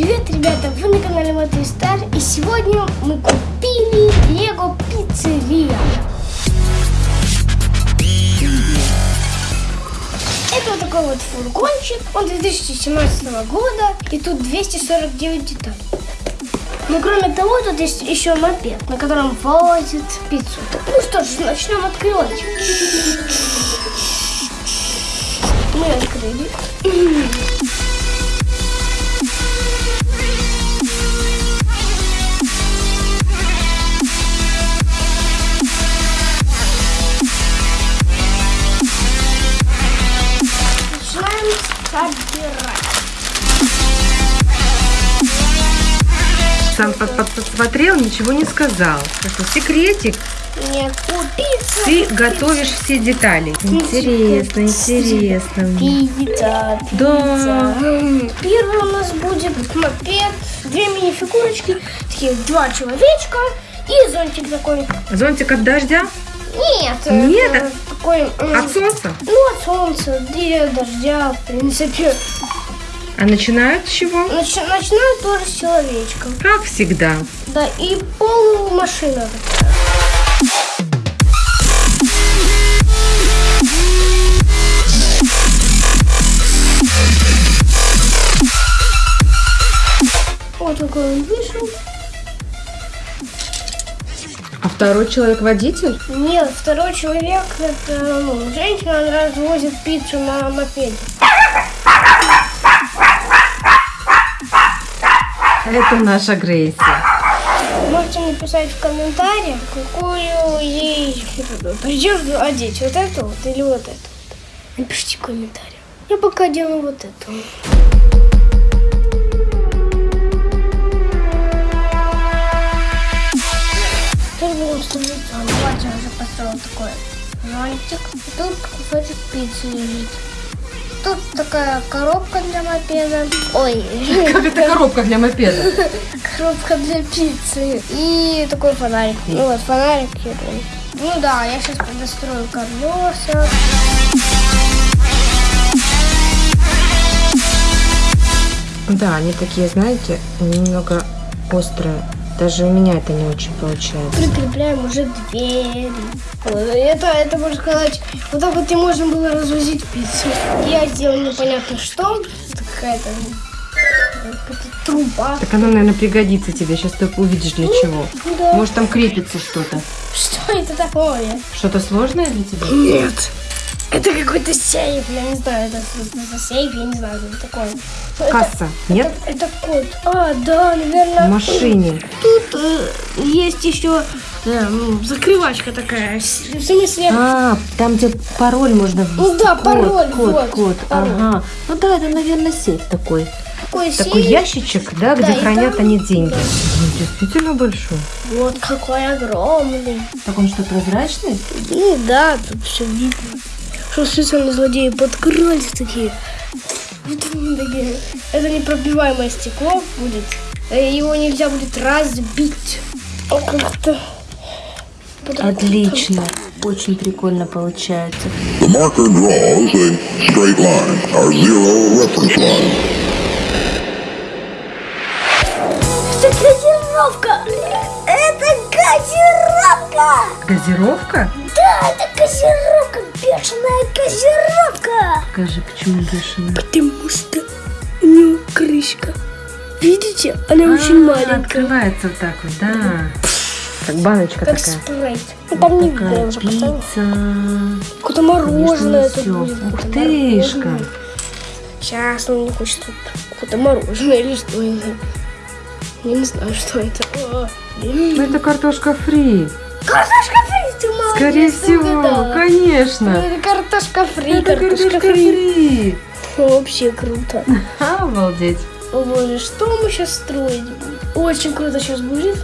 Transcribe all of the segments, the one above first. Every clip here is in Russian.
Привет, ребята! Вы на канале Мотый Стар, и сегодня мы купили Лего Пиццерия. Это вот такой вот фургончик, он 2017 года, и тут 249 деталей. Но кроме того, тут есть еще мопед, на котором возят пиццу. Ну что ж, начнем открывать. Мы открыли. Сам подсмотрел, ничего не сказал. Это секретик. Нет, пицца. Ты готовишь все детали. Интересно, интересно. Пицца, Да. пицца. Первый у нас будет мопед, две мини-фигурочки, такие два человечка и зонтик такой. Зонтик от дождя? Нет, Нет, это такой... м, От солнца? Ну, от солнца, и от дождя, в принципе. А начинают с чего? Начи- начинают тоже с человечка. Как всегда. Да, и полумашина такая. Вот такой он вышел. А второй человек водитель? Нет, второй человек, это ну, женщина, она развозит пиццу на мопеде. Это наша Грейси. Можете написать в комментариях, какую ей одежду одеть. Вот эту вот или вот эту. вот. Напишите в комментариях. Я пока делаю вот эту. Ставить зонт. Вот я уже построил такой зонтик. Тут кусочек пиццы лежит. Тут такая коробка для мопеда. Ой, Как это коробка для мопеда? коробка для пиццы. И такой фонарик. Ну вот, фонарик. Ну да, я сейчас подострою колеса. Да, они такие, знаете, немного острые. Даже у меня это не очень получается. Прикрепляем уже двери. Это, это можно сказать, вот так вот и можно было развозить пиццу. Я сделал непонятно что. Это какая-то какая-то труба. Так оно, наверное, пригодится тебе. Сейчас ты увидишь для чего. Да. Может, там крепится что-то. Что это такое? Что-то сложное для тебя? Нет. Это какой-то сейф, я не знаю, это, это сейф, я не знаю, что это такое. Это- Касса. Нет? Это, это код. А, да, В наверное. машине. Тут э, есть еще э, закрывачка такая. В смысле, А, там, где пароль можно Ну да, Код, пароль, Код, вот, код. пароль. Ага. Ну да, это, наверное, сейф такой. такой Такой сейф. ящичек, да, где Да, хранят там- они деньги. да. Ну, действительно большой. Вот какой огромный. Так он что, прозрачный? Ну да, тут все видно. Что специально злодеи подкрались такие. Вот они такие. Это непробиваемое стекло будет. Э, Его нельзя будет разбить. О, Как-то. Отлично. Очень прикольно получается. The marker draws a straight line, our zero reference line. Это газировка! Это газировка! Газировка? Да, это газировка! Бешеная газировка! Скажи, почему бешеная? Потому что у нее крышка. Видите? Она очень А, маленькая. Открывается вот так вот, да. Как баночка Как такая. спрайт. Ну, там не видно, уже пицца. Какое-то мороженое Конечно, тут будет. Ух мороженое. Сейчас он не хочет тут какое-то мороженое или что это. Я не знаю, что это. Ну, это картошка фри. Картошка фри, ты молодец, Скорее всего, конечно. Это картошка фри, Это картошка, фри. Вообще круто. Обалдеть. О боже, что мы сейчас строить будем? Очень круто сейчас будет.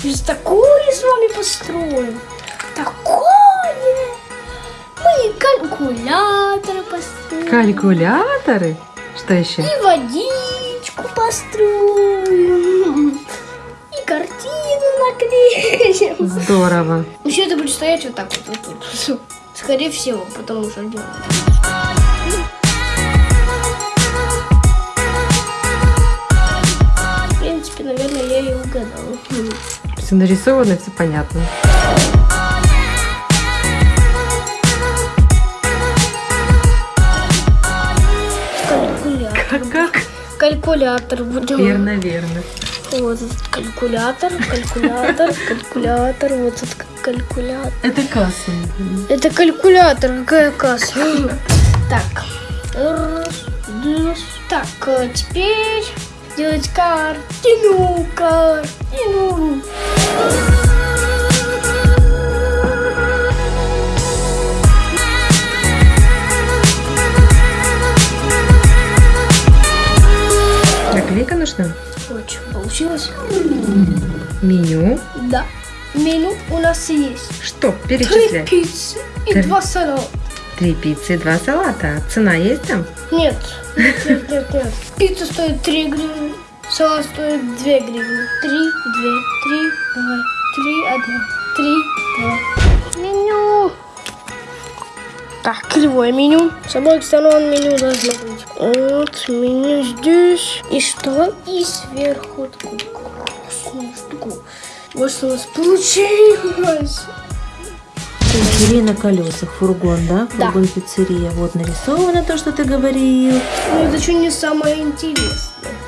Сейчас такое с вами построим. Такое! Мы калькуляторы построим. Калькуляторы? Что еще? И водичку построим. Картину наклеим. Здорово. Еще это будет стоять вот так вот, вот тут. Скорее всего, потому что делать. принципе, наверное, я и угадала. Все нарисовано, все понятно. Калькулятор. Как? Калькулятор будем. Верно, верно. Вот этот калькулятор, калькулятор, калькулятор, вот этот калькулятор. Это касса. Это калькулятор, какая касса. Так. Так, э, теперь делать картину, картину. Наклейка нужна? Получилось. Меню. Да. Меню у нас есть. Что? Три Перечислять. пиццы и Три. два салата. Три пиццы и два салата. Цена есть там? Нет, нет, нет, нет, нет. Пицца стоит 3 гривны, салат стоит 2 гривны. 3, 2, 3, давай. 3, 1, 3, 2. Меню. Так, кривое меню. С обоих сторон меню должно быть. Вот, меню здесь. И что? И сверху такую красную штуку. Вот что у нас получилось. Пиццерия на колесах, фургон, да? Да. Фургон пиццерия. Вот нарисовано то, что ты говорил. Но это еще не самое интересное.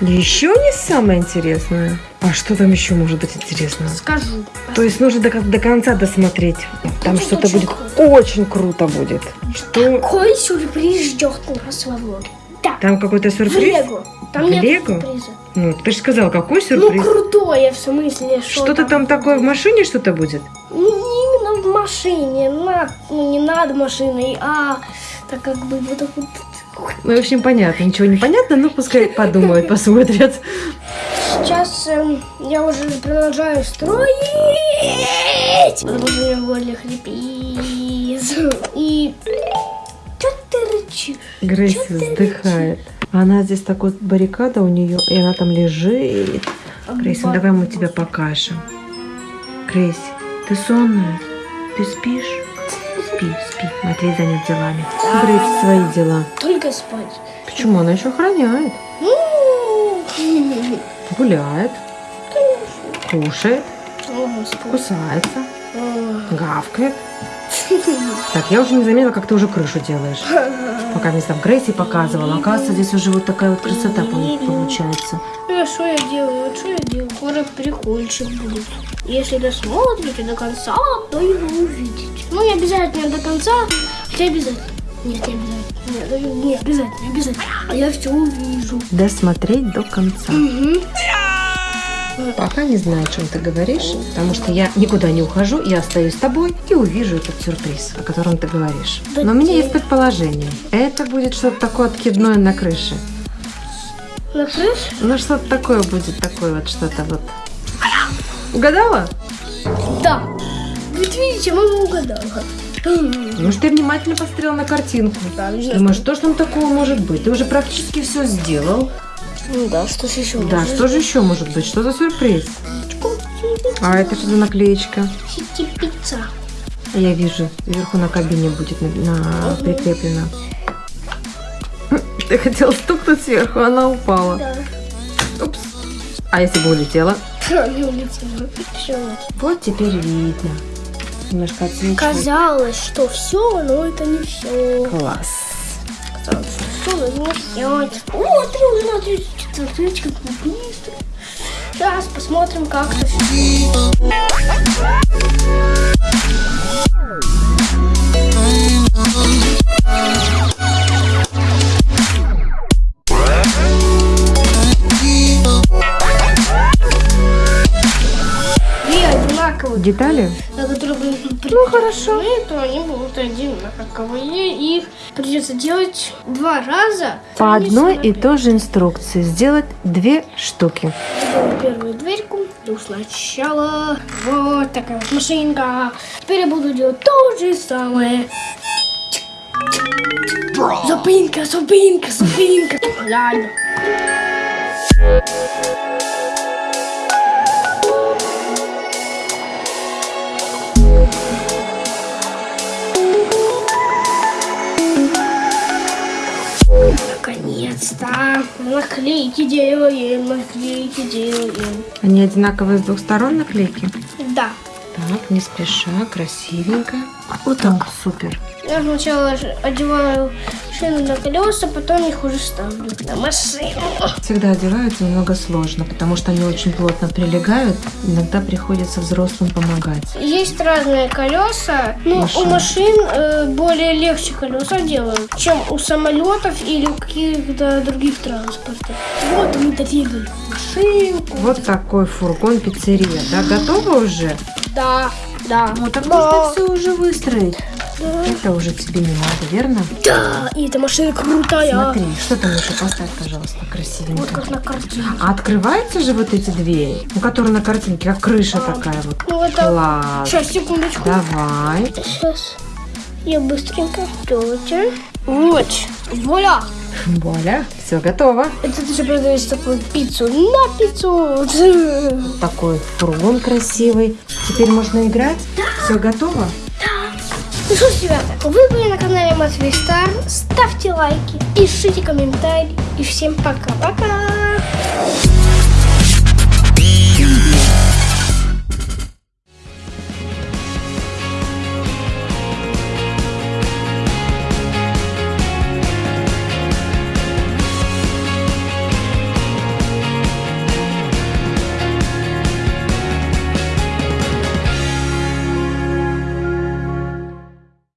Еще не самое интересное. А что там еще может быть интересного? Скажу. То есть нужно до, до конца досмотреть. Там что-то будет круто. очень круто будет. Что? Какой сюрприз ждет нас во влоге? Да, Там какой-то в сюрприз? Лего. Там В нет Лего? сюрприза. Ну, ты же сказал, какой Ну, сюрприз? крутое, в смысле, что Что-то там такое в машине что-то будет? Не именно в машине, над, ну, не над машиной, а так как бы вот так вот. Ну, в общем, понятно. Ничего не понятно, но пускай подумают, посмотрят. Сейчас эм, я уже продолжаю строить. Потому что у меня в горле хрипит. И... Что ты рычишь? Грейси Чё ты вздыхает. Она здесь такой баррикада у нее, и она там лежит. Грейси, ну давай мы тебя покажем. Грейси, ты сонная? Ты спишь? Спи, спи. Матвей занят делами. Грейси, свои дела. Только спать. Почему? Она еще охраняет. Гуляет. Кушает. О. Кусается. О. Гавкает. Так, я уже не заметила, как ты уже крышу делаешь. Пока мне там Грейси показывала. Оказывается, здесь уже вот такая вот красота пол- получается. Ну, а что я делаю? Вот что я делаю? Скоро прикольчик будет. Если досмотрите до конца, то вы увидите. Ну, не обязательно до конца, хотя обязательно. Нет, не обязательно. Нет, не обязательно, не обязательно. А я все увижу. Досмотреть до конца. Мгм. Пока не знаю, о чем ты говоришь, потому что я никуда не ухожу, я остаюсь с тобой и увижу этот сюрприз, о котором ты говоришь. Но у меня есть предположение. Это будет что-то такое откидное на крыше. На крыше? Ну, что-то такое будет, такое вот что-то вот. Угадала? Да. Вот видите, мама угадала. Ну, что ты внимательно посмотрела на картинку. Да, Думаешь, что ж там такого может быть? Ты уже практически все сделал. Ну да, что ж еще? Да, что же еще может быть? Что за сюрприз? А это что за наклеечка? Пицца. Я вижу, вверху на кабине будет на, на- прикреплено. Ты хотела стукнуть сверху, она упала. Да. Упс. А если бы улетела? Не улетела. Все. Вот теперь видно. Немножко отсвечивает. Казалось, что все, но это не все. Класс. Казалось, что все, но не все. О, три уже на 34, смотрите, как мы быстро. Сейчас посмотрим, как это. Детали? на которые будут ну, хорошо. то они будут одинаковые. Их придется делать два раза. По одной и той же инструкции. Сделать две штуки. Сделаю первую дверьку. Ну, сначала вот такая вот машинка. Теперь я буду делать то же самое. Зупинка, зупинка, зупинка. Ладно. Наконец-то. Наклейки делаем, наклейки делаем. Они одинаковые с двух сторон наклейки? Да. Так, не спеша, красивенько. Вот так, супер. Я сначала одеваю шину на колеса, потом их уже ставлю на машину. Всегда одеваются немного сложно, потому что они очень плотно прилегают. Иногда приходится взрослым помогать. Есть разные колеса, но Машин. у машин э, более легче колеса делают, чем у самолетов или у каких-то других транспортов. Вот мы доделали машинку. Вот такой фургон пиццерия, да? Готово уже? Да, да. Ну так да, можно все уже выстроить. Да. Это уже тебе не надо, верно? Да, и эта машина крутая. Смотри, что там еще поставь, пожалуйста, Вот красивенько. как на картине. А открываются же вот эти двери, ну, которые на картинке, как крыша такая вот. Ну это... Класс. Сейчас, секундочку. Давай. Сейчас. Я быстренько. Тетя. Вот. Вуаля. Вуаля, все готово. Это ты же продаешь такую пиццу на пиццу. Такой фургон красивый. Теперь можно играть? Все готово? Ну ж, ребята, вы были на канале Матвей Стар. Ставьте лайки, пишите комментарии. И всем пока-пока.